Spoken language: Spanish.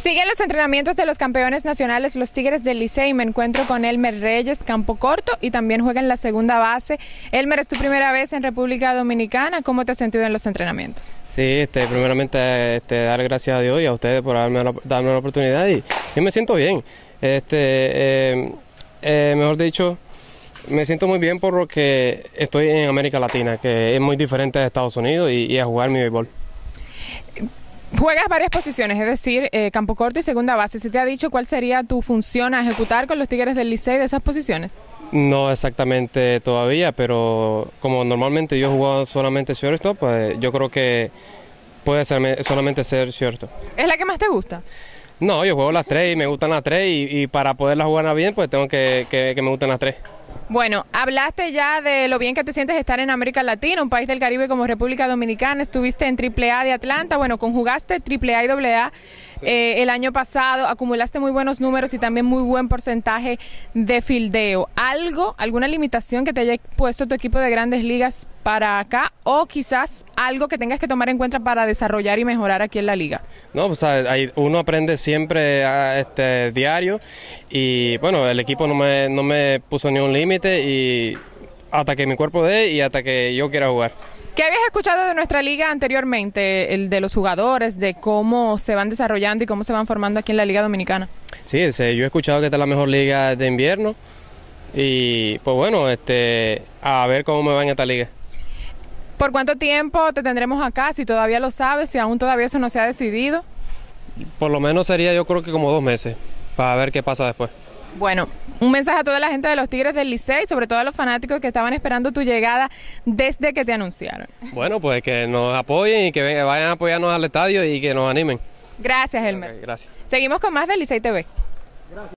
Siguen los entrenamientos de los campeones nacionales, los Tigres del Licey. Me encuentro con Elmer Reyes, campo corto, y también juega en la segunda base. Elmer, es tu primera vez en República Dominicana. ¿Cómo te has sentido en los entrenamientos? Sí, este, primeramente este, dar gracias a Dios y a ustedes por darme la, oportunidad y yo me siento bien. Este, eh, eh, mejor dicho, me siento muy bien por lo que estoy en América Latina, que es muy diferente de Estados Unidos y a jugar mi béisbol. Juegas varias posiciones, es decir, eh, campo corto y segunda base. ¿Se te ha dicho cuál sería tu función a ejecutar con los Tigres del Licey de esas posiciones? No exactamente todavía, pero como normalmente yo he jugado solamente shortstop, pues yo creo que puede ser solamente ser cierto. ¿Es la que más te gusta? No, yo juego las tres y me gustan las tres y, y para poderlas jugar bien, pues tengo que, que, que me gusten las tres. Bueno, hablaste ya de lo bien que te sientes estar en América Latina, un país del Caribe como República Dominicana. Estuviste en AAA de Atlanta, bueno, conjugaste AAA y AA sí. eh, el año pasado, acumulaste muy buenos números y también muy buen porcentaje de fildeo. ¿Algo, alguna limitación que te haya puesto tu equipo de grandes ligas para acá o quizás algo que tengas que tomar en cuenta para desarrollar y mejorar aquí en la liga? No, pues hay, uno aprende siempre a este diario y bueno, el equipo no me, no me puso ni un límite y hasta que mi cuerpo dé y hasta que yo quiera jugar. ¿Qué habías escuchado de nuestra liga anteriormente, el de los jugadores, de cómo se van desarrollando y cómo se van formando aquí en la Liga Dominicana? Sí, yo he escuchado que esta es la mejor liga de invierno y pues bueno, este, a ver cómo me va en esta liga. ¿Por cuánto tiempo te tendremos acá? Si todavía lo sabes, si aún todavía eso no se ha decidido. Por lo menos sería yo creo que como dos meses, para ver qué pasa después. Bueno, un mensaje a toda la gente de los Tigres del Licey, sobre todo a los fanáticos que estaban esperando tu llegada desde que te anunciaron. Bueno, pues que nos apoyen y que vayan a apoyarnos al estadio y que nos animen. Gracias, Elmer. Okay, gracias. Seguimos con más del Licey TV. Gracias.